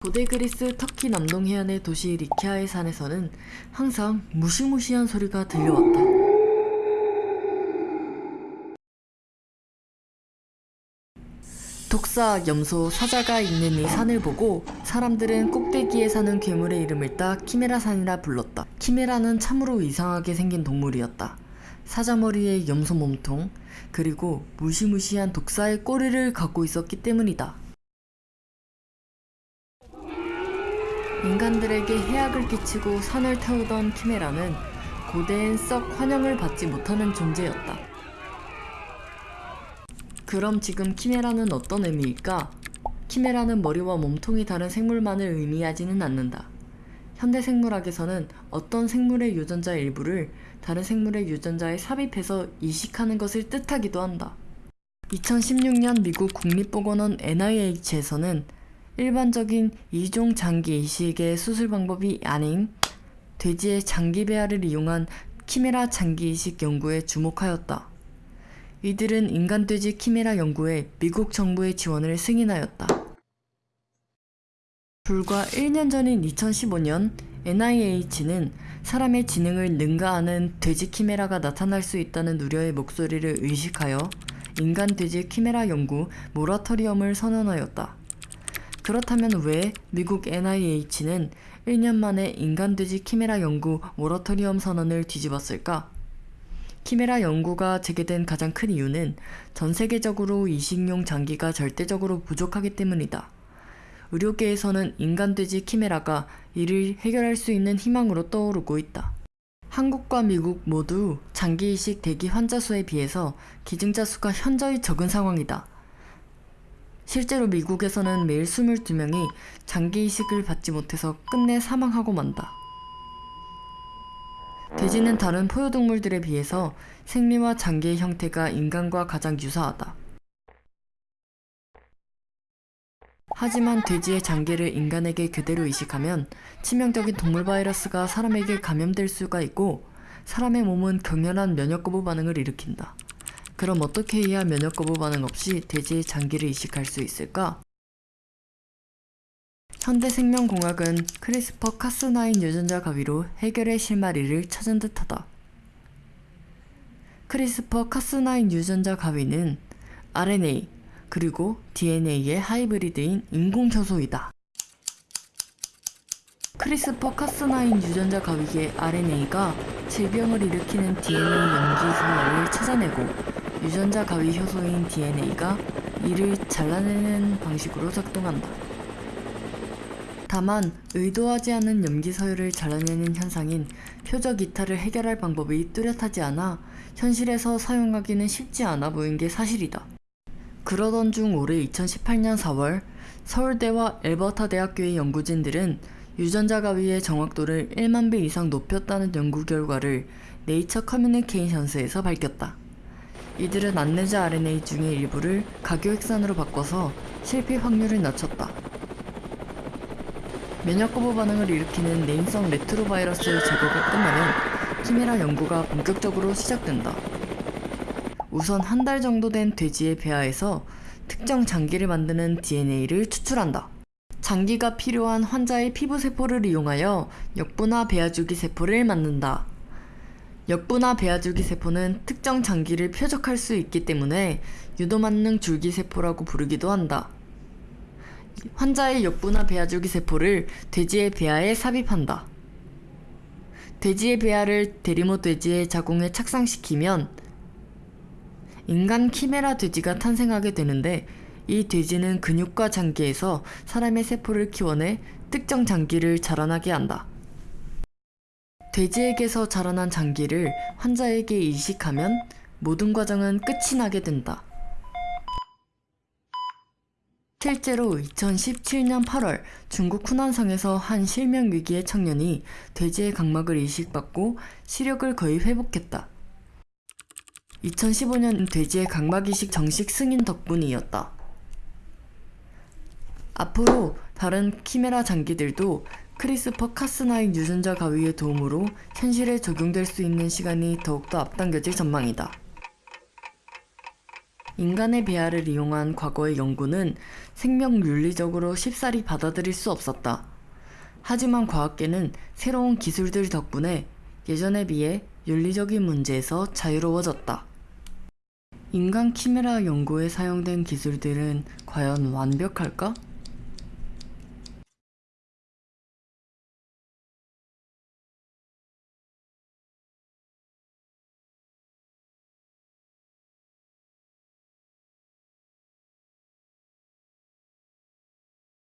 고대 그리스 터키 남동 해안의 도시 리키아의 산에서는 항상 무시무시한 소리가 들려왔다. 독사, 염소, 사자가 있는 이 산을 보고 사람들은 꼭대기에 사는 괴물의 이름을 따 키메라산이라 불렀다. 키메라는 참으로 이상하게 생긴 동물이었다. 사자 머리에 염소 몸통, 그리고 무시무시한 독사의 꼬리를 갖고 있었기 때문이다. 인간들에게 해악을 끼치고 산을 태우던 키메라는 고대엔 썩 환영을 받지 못하는 존재였다. 그럼 지금 키메라는 어떤 의미일까? 키메라는 머리와 몸통이 다른 생물만을 의미하지는 않는다. 현대 생물학에서는 어떤 생물의 유전자 일부를 다른 생물의 유전자에 삽입해서 이식하는 것을 뜻하기도 한다. 2016년 미국 국립보건원 NIH에서는 일반적인 이종 장기 이식의 수술 방법이 아닌 돼지의 장기 배아를 이용한 키메라 장기 이식 연구에 주목하였다. 이들은 인간 돼지 키메라 연구에 미국 정부의 지원을 승인하였다. 불과 1년 전인 2015년 NIH는 사람의 지능을 능가하는 돼지 키메라가 나타날 수 있다는 우려의 목소리를 의식하여 인간 돼지 키메라 연구 모라토리엄을 선언하였다. 그렇다면 왜 미국 NIH는 1년 만에 인간 돼지 키메라 연구 모라토리엄 선언을 뒤집었을까? 키메라 연구가 재개된 가장 큰 이유는 전 세계적으로 이식용 장기가 절대적으로 부족하기 때문이다. 의료계에서는 인간 돼지 키메라가 이를 해결할 수 있는 희망으로 떠오르고 있다. 한국과 미국 모두 장기 이식 대기 환자 수에 비해서 기증자 수가 현저히 적은 상황이다. 실제로 미국에서는 매일 22명이 장기 이식을 받지 못해서 끝내 사망하고 만다. 돼지는 다른 포유동물들에 비해서 생리와 장기의 형태가 인간과 가장 유사하다. 하지만 돼지의 장기를 인간에게 그대로 이식하면 치명적인 동물 바이러스가 사람에게 감염될 수가 있고 사람의 몸은 격렬한 면역 거부 반응을 일으킨다. 그럼 어떻게 해야 면역 거부 반응 없이 돼지의 장기를 이식할 수 있을까? 현대생명공학은 CRISPR Cas9 유전자 가위로 해결의 실마리를 찾은 듯하다. CRISPR Cas9 유전자 가위는 RNA 그리고 DNA의 하이브리드인 인공효소이다. CRISPR Cas9 유전자 가위의 RNA가 질병을 일으키는 DNA 염기소를 찾아내고 유전자 가위 효소인 DNA가 이를 잘라내는 방식으로 작동한다. 다만 의도하지 않은 염기 서열을 잘라내는 현상인 표적 이탈을 해결할 방법이 뚜렷하지 않아 현실에서 사용하기는 쉽지 않아 보인 게 사실이다. 그러던 중 올해 2018년 4월 서울대와 앨버타 대학교의 연구진들은 유전자 가위의 정확도를 1만 배 이상 높였다는 연구 결과를 네이처 커뮤니케이션스에서 밝혔다. 이들은 안내자 RNA 중의 일부를 가교핵산으로 바꿔서 실패 확률을 낮췄다. 면역 거부 반응을 일으키는 내인성 레트로바이러스 제거가 끝나면 키메라 연구가 본격적으로 시작된다. 우선 한 달 정도 된 돼지의 배아에서 특정 장기를 만드는 DNA를 추출한다. 장기가 필요한 환자의 피부세포를 이용하여 역분화 배아주기 세포를 만든다. 역분화 배아주기 세포는 특정 장기를 표적할 수 있기 때문에 유도만능 줄기세포라고 부르기도 한다. 환자의 역분화 배아주기 세포를 돼지의 배아에 삽입한다. 돼지의 배아를 대리모 돼지의 자궁에 착상시키면 인간 키메라 돼지가 탄생하게 되는데 이 돼지는 근육과 장기에서 사람의 세포를 키워내 특정 장기를 자라나게 한다. 돼지에게서 자라난 장기를 환자에게 이식하면 모든 과정은 끝이 나게 된다. 실제로 2017년 8월 중국 후난성에서 한 실명 위기의 청년이 돼지의 각막을 이식받고 시력을 거의 회복했다. 2015년 돼지의 각막 이식 정식 승인 덕분이었다. 앞으로 다른 키메라 장기들도 CRISPR Cas9 유전자 가위의 도움으로 현실에 적용될 수 있는 시간이 더욱더 앞당겨질 전망이다. 인간의 배아를 이용한 과거의 연구는 생명 윤리적으로 쉽사리 받아들일 수 없었다. 하지만 과학계는 새로운 기술들 덕분에 예전에 비해 윤리적인 문제에서 자유로워졌다. 인간 키메라 연구에 사용된 기술들은 과연 완벽할까?